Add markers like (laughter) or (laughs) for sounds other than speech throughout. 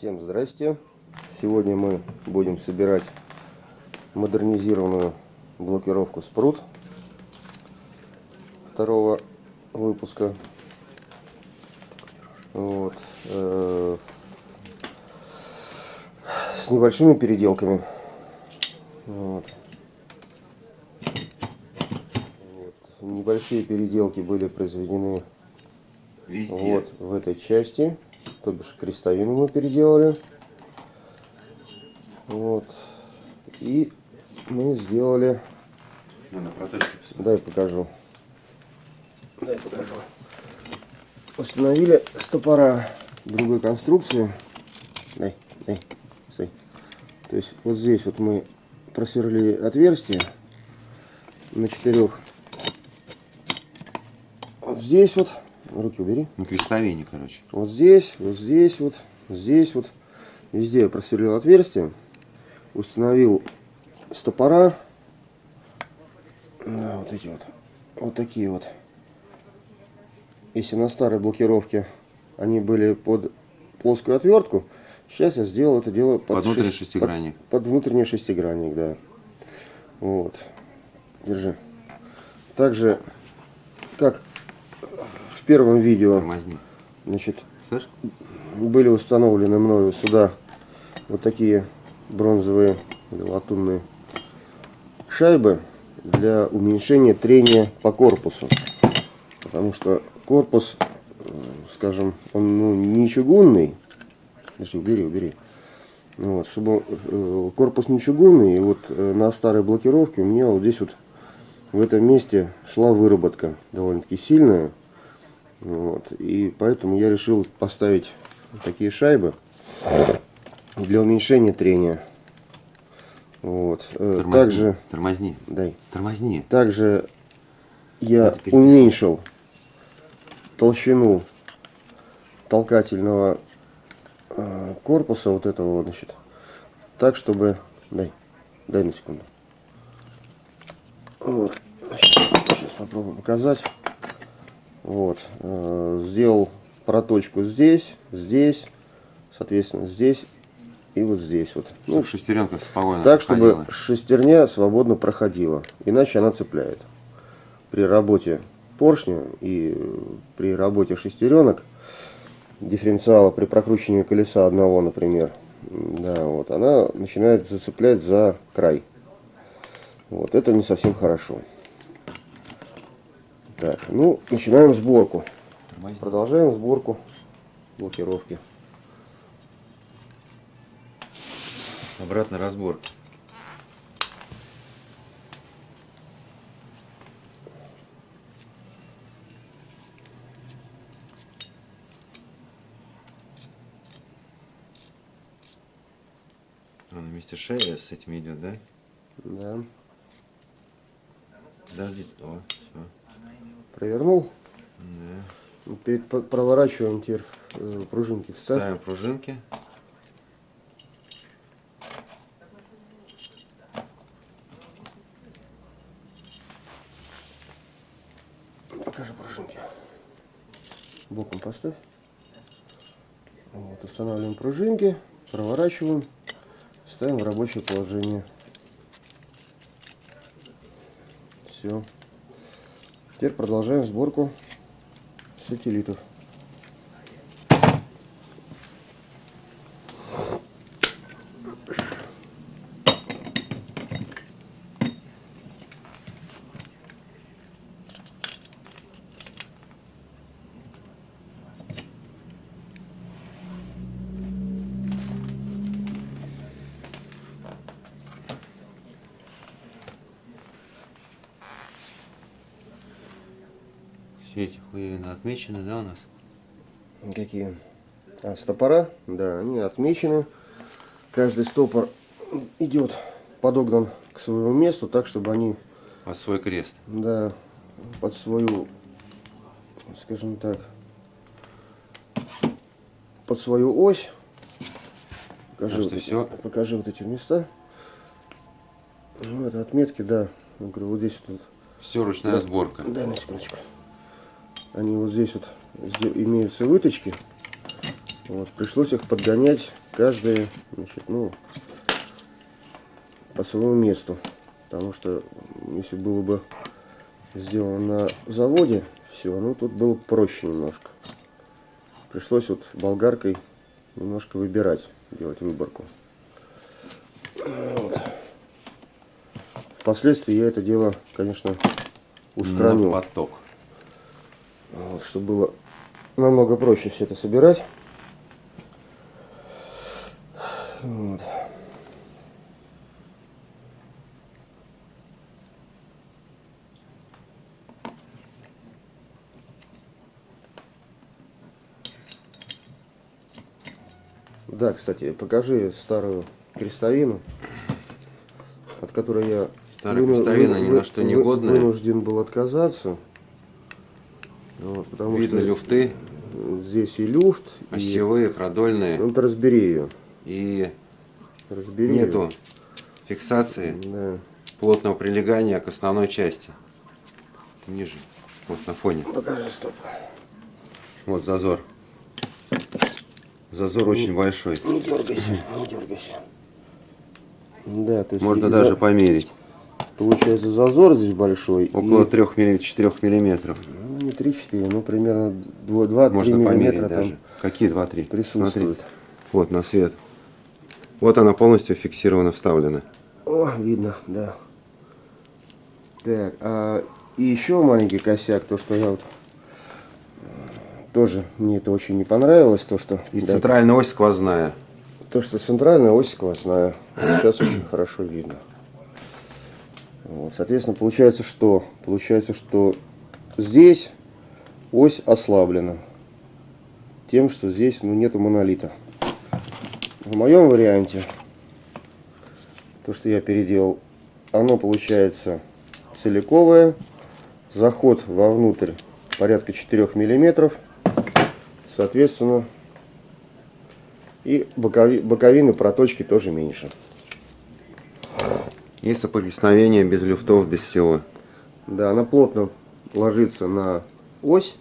Всем здрасте! Сегодня мы будем собирать модернизированную блокировку спрут второго выпуска. Вот. Э, с небольшими переделками. Вот. Вот. Небольшие переделки были произведены Везде. вот в этой части. То бишь крестовину мы переделали. Вот. И мы сделали... Ну, на прототипе посмотри. Дай покажу. Дай покажу. Установили стопора другой конструкции. Дай, дай, стой. То есть вот здесь вот мы просверлили отверстие на четырех. Вот здесь вот. Руки убери. На крестовине, короче. Вот здесь, вот здесь, вот здесь, вот. Везде я просверлил отверстие. Установил стопора. Да, вот эти вот. Вот такие вот. Если на старой блокировке они были под плоскую отвертку, сейчас я сделал это дело под, Под внутренний шесть- шестигранник. Под, под внутренний шестигранник, да. Вот. Держи. Также, как первом видео, значит, были установлены мною сюда вот такие бронзовые или латунные шайбы для уменьшения трения по корпусу. Потому что корпус, э, скажем, он ну, не чугунный. Подожди, убери, убери. Ну Вот, чтобы э, корпус не чугунный, и вот э, на старой блокировке у меня вот здесь вот в этом месте шла выработка довольно-таки сильная. Вот, и поэтому я решил поставить такие шайбы для уменьшения трения. Вот. э, Тормозни. Также, Тормозни. дай, Тормозни. также я уменьшил толщину толкательного э, корпуса вот этого вот, значит, так, чтобы, дай, дай на секунду. Вот. Сейчас попробую показать. Вот. э, Сделал проточку здесь, здесь, соответственно, здесь и вот здесь вот. Ну, Чтобы шестеренка спокойно так, чтобы ходила. шестерня свободно проходила. Иначе она цепляет. При работе поршня и э, при работе шестеренок, дифференциала при прокручивании колеса одного, например, да, вот, она начинает зацеплять за край. Вот, это не совсем хорошо. Так, ну, начинаем сборку. Продолжаем сборку блокировки. Обратный разбор. А на месте шеи с этим идет, да? Да. Подожди. О, все. Провернул. Да. Перед проворачиванием теперь э, пружинки вставь. Ставим пружинки. Покажи пружинки. Боком поставь. Вот, устанавливаем пружинки, проворачиваем, ставим в рабочее положение. Все. Теперь продолжаем сборку сателлитов. Отмечены, да, у нас? Какие? А, стопора? Да, они отмечены. Каждый стопор идет подогнан к своему месту, так, чтобы они Под свой крест. Да, под свою, скажем так, под свою ось. Покажи, вот эти, всё. покажи вот эти места. Ну, это отметки, да. Я говорю, вот здесь вот. Все ручная сборка. Дай на секундочку. Они вот здесь вот имеются выточки. Вот, пришлось их подгонять каждый, значит, ну, по своему месту. Потому что если было бы сделано на заводе, все, ну тут было бы проще немножко. Пришлось вот болгаркой немножко выбирать, делать выборку. Вот. Впоследствии я это дело, конечно, устранил. На поток. Вот, чтобы было намного проще все это собирать. Вот. Да, кстати, покажи старую крестовину, от которой я Старая крестовина вы- ни на что не годная. вынужден был отказаться. Вот, потому Видно что люфты, здесь и люфт, и... осевые, продольные. Ну, ты разбери ее. И Разбери нету её. фиксации Да. плотного прилегания к основной части. Ниже. Вот на фоне. Покажи, стоп. Вот зазор. Зазор очень большой. Не дергайся, не дергайся. Да, то есть Можно и даже за- померить. получается зазор здесь большой. Около и, 3-4 миллиметров. Не 3-4, ну примерно 2-3 Можно померить миллиметра даже. там Какие 2-3? присутствует. Вот на свет. Вот она полностью фиксирована, вставлена. О, видно, да. Так, а, и еще маленький косяк, то что я вот э, тоже мне это очень не понравилось, то что И да, центральная ось сквозная. То, что центральная ось сквозная. Сейчас очень хорошо видно. Вот, соответственно, получается что? Получается, что здесь ось ослаблена. Тем, что здесь ну, нету монолита. В моем варианте, то, что я переделал, оно получается целиковое. Заход вовнутрь порядка 4 миллиметров. Соответственно, и бокови- боковины проточки тоже меньше. И соприкосновение без люфтов, без всего. Да, она плотно ложится на ось.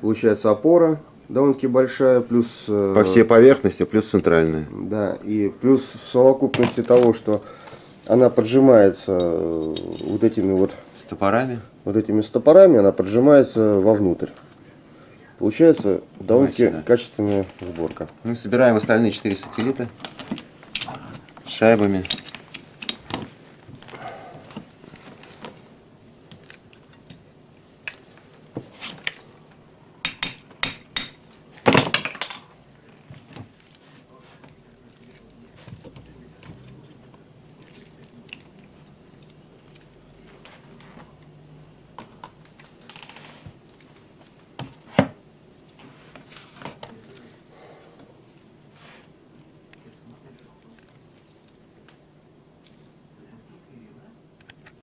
Получается опора довольно-таки большая, плюс... э, По всей поверхности, плюс центральная. Да, и плюс в совокупности того, что она поджимается э, вот этими вот, С топорами. вот этими стопорами, она поджимается вовнутрь. Получается довольно-таки качественная сборка. Мы собираем остальные 4 сателлита шайбами.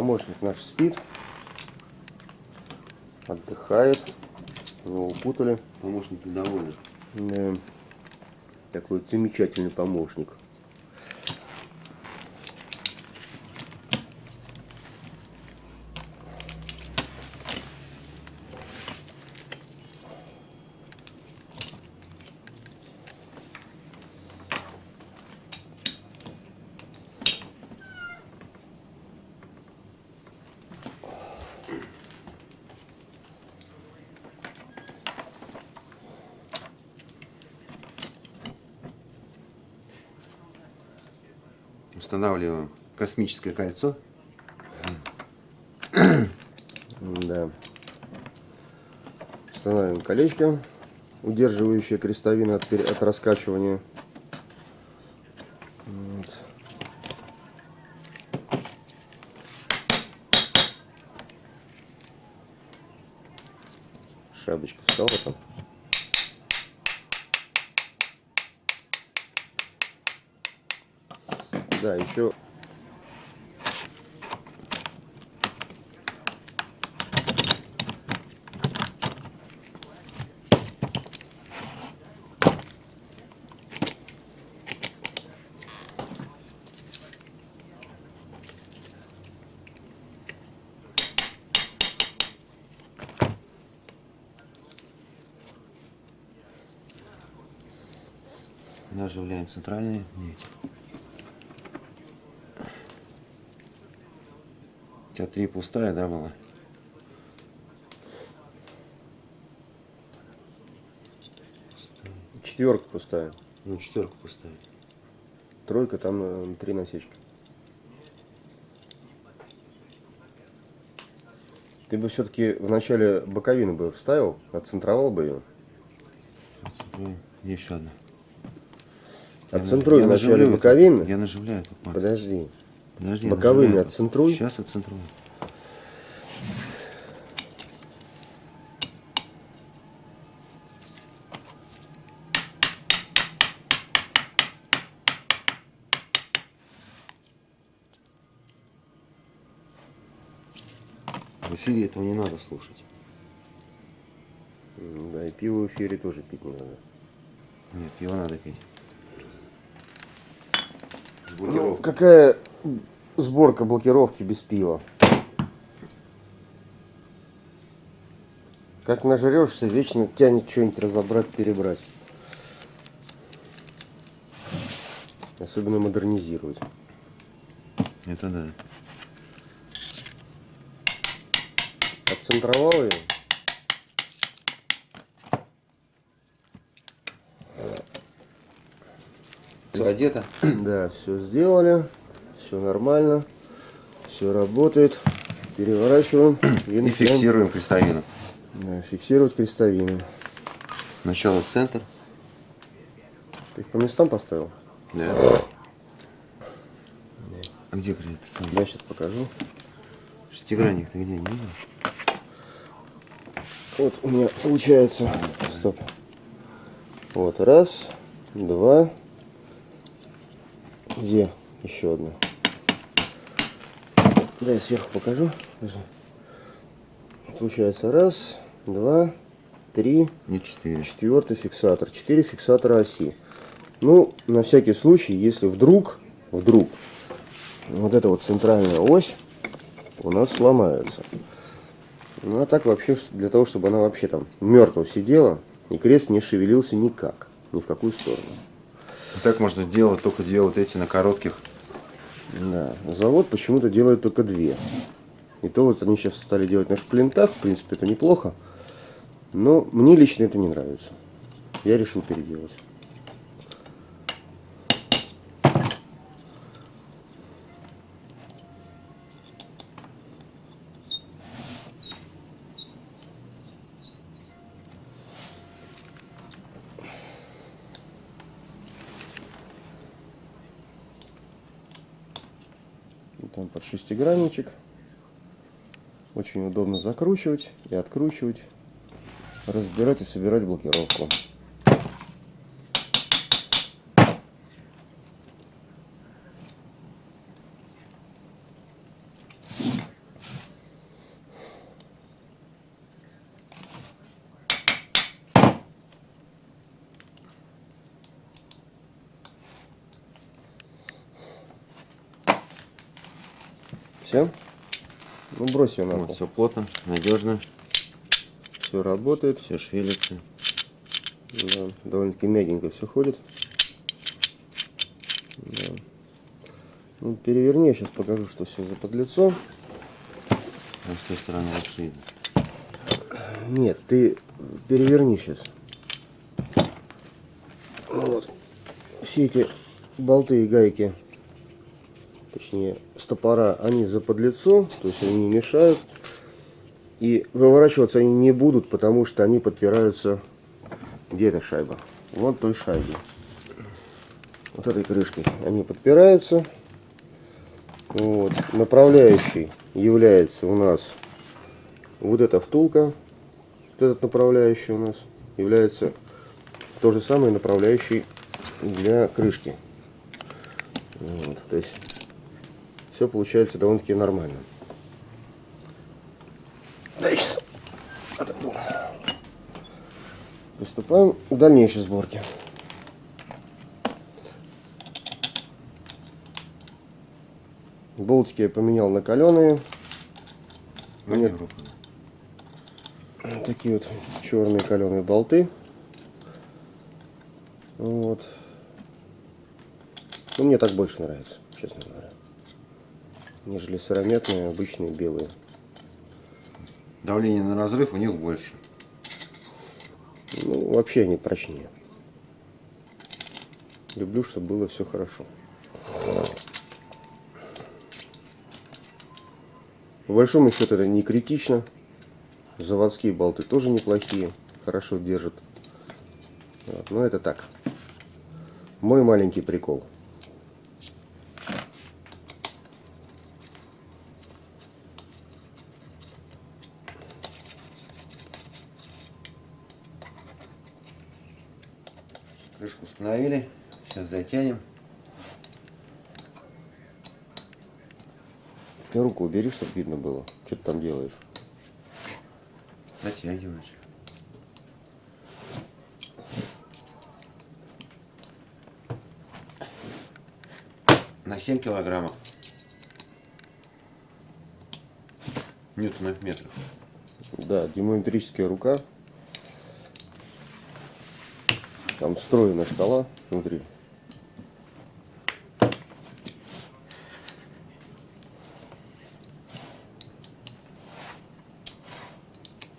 Помощник наш спит, отдыхает, его укутали. Помощник недоволен. Да. Такой замечательный помощник. Устанавливаем космическое кольцо. Да. Устанавливаем колечко, удерживающее крестовину от, от раскачивания. Наживляем центральные нити. У тебя три пустая, да, была? Четверка пустая. Ну, четверка пустая. Тройка, там э, три насечки. Ты бы все-таки в начале боковину бы вставил, отцентровал бы ее. Еще одна. Отцентруй Я в начале наживлю это. боковины. Я наживляю тут, Марк. Подожди. Подожди, боковыми отцентруй. Сейчас отцентрую. В эфире этого не надо слушать. Да, и пиво в эфире тоже пить не надо. Нет, его надо пить. Ну, какая сборка блокировки без пива? Как нажрешься, вечно тянет что-нибудь разобрать, перебрать. Особенно модернизировать. Это да. Отцентровал ее. Все одето? (clears throat) Да, все сделали. Все нормально. Все работает. Переворачиваем. (clears throat) И начинаем, фиксируем крестовину. Да, фиксировать крестовину. Сначала в центр. Ты их по местам поставил? Да. А где это сам? Я сейчас покажу. Шестигранник ты где, не видел? Вот у меня получается. Стоп. Вот, раз, два. Где еще одна? Да, я сверху покажу. Получается раз, два, три, Не четыре. четвертый фиксатор. Четыре фиксатора оси. Ну, на всякий случай, если вдруг, вдруг, вот эта вот центральная ось у нас сломается. Ну, а так вообще, для того, чтобы она вообще там мертво сидела, и крест не шевелился никак, ни в какую сторону. Так можно делать только две вот эти на коротких. Да. Завод почему-то делает только две. И то вот они сейчас стали делать на шплинтах, в принципе, это неплохо. Но мне лично это не нравится. Я решил переделать. Там под шестигранничек. Очень удобно закручивать и откручивать, разбирать и собирать блокировку. Все? Ну брось ее на Вот, пол. все плотно, надежно, Все работает. все шевелится. Да, довольно-таки мягенько все ходит. Да. Ну, переверни, я сейчас покажу, что все за подлицо. А с той стороны лучше видно. Нет, ты переверни сейчас. Вот. Все эти болты и гайки, точнее стопора, они за подлицо, то есть они не мешают. И выворачиваться они не будут, потому что они подпираются... Где эта шайба? Вон той шайбе. Вот этой крышкой. Они подпираются. Вот. Направляющий является у нас вот эта втулка. Вот этот направляющий у нас является то же самое направляющий для крышки. Вот. То есть все получается довольно-таки нормально. Дальше отойду. Приступаем к дальнейшей сборке. Болтики я поменял на каленые. Руку. Такие вот черные каленые болты. Вот. Ну, мне так больше нравится, честно говоря. Нежели сыромятные, обычные белые. Давление на разрыв у них больше. Ну, вообще они прочнее. Люблю, чтобы было все хорошо. По большому счету это не критично. Заводские болты тоже неплохие, хорошо держат. Вот, но это так. Мой маленький прикол. Установили. Сейчас затянем. Ты руку убери, чтобы видно было, что ты там делаешь. Затягиваешь. На 7 килограммов. Ньютонов метров. Да, демометрическая рука. Там встроена шкала внутри.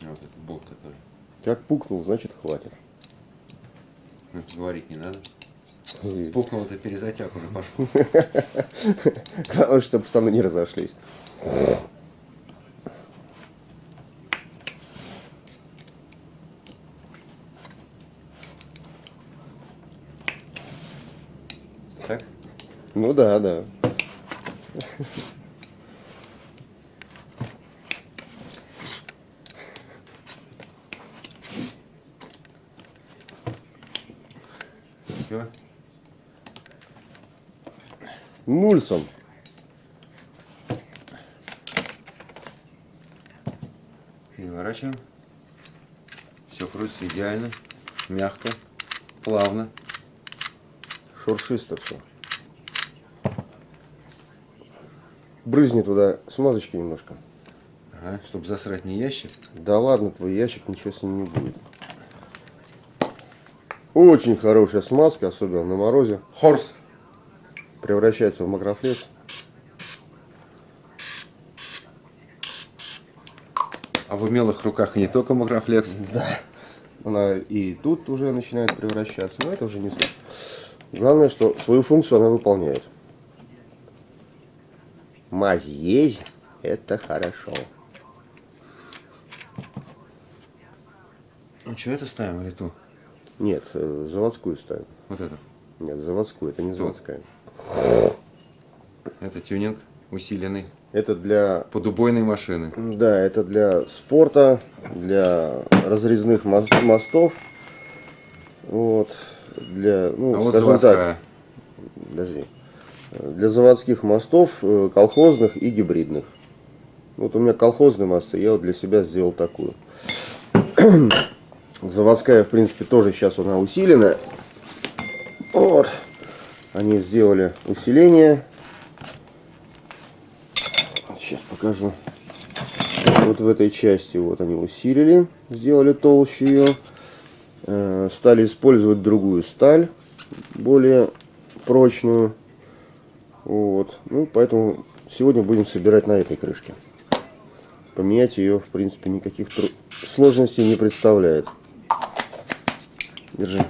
Вот этот болт, который. Как пукнул, значит хватит. Ну, говорить не надо. И Пукнул, это перезатяг уже пошел. (laughs) Главное, чтобы штаны не разошлись. Так? Ну да, да. Все. Нульсон. Переворачиваем. Все крутится идеально, мягко, плавно. Шуршисто все. Брызни туда смазочки немножко. Ага, чтобы засрать не ящик. Да ладно, твой ящик, ничего с ним не будет. Очень хорошая смазка, особенно на морозе. Хорс. Превращается в макрофлекс. А в умелых руках не только макрофлекс. Да. Она и тут уже начинает превращаться, но это уже не суть. Главное, что свою функцию она выполняет. Мазь есть, это хорошо. Ну что, это ставим или ту? Нет, э, заводскую ставим. Вот это. Нет, заводскую, это не заводская. Это тюнинг усиленный. Это для, Под убойной машины. да, это для спорта, для разрезных мос- мостов. Вот, для, ну, А вот скажем так, заводская. подожди, для заводских мостов, э, колхозных и гибридных. Вот у меня колхозные мосты, я вот для себя сделал такую. (clears throat) Заводская, в принципе, тоже сейчас она усилена. Вот. Они сделали усиление. Сейчас покажу. Вот в этой части вот они усилили, сделали толще ее. Э, Стали использовать другую сталь, более прочную. Вот. Ну, поэтому сегодня будем собирать на этой крышке. Поменять ее, в принципе, никаких сложностей не представляет. Держи.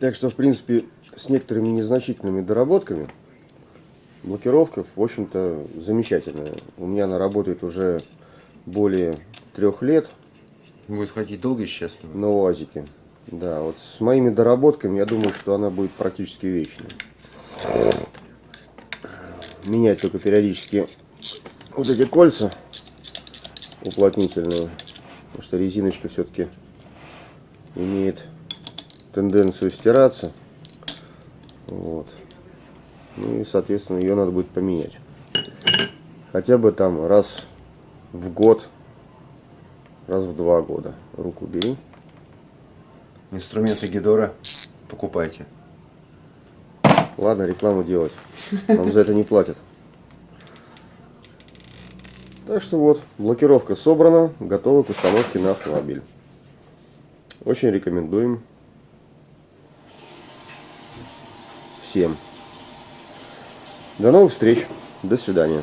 Так что, в принципе, с некоторыми незначительными доработками блокировка, в общем-то, замечательная. У меня она работает уже более трех лет Будет ходить долго счастливо. на УАЗике. Да, вот с моими доработками, я думаю, что она будет практически вечной. Менять только периодически вот эти кольца уплотнительные, потому что резиночка все-таки имеет тенденцию стираться. Вот. Ну и, соответственно, ее надо будет поменять. Хотя бы там раз в год, раз в два года. Руку бери. Инструменты Гидора покупайте. Ладно, рекламу делать. Нам за это не платят. Так что вот, блокировка собрана, готова к установке на автомобиль. Очень рекомендуем всем. До новых встреч. До свидания.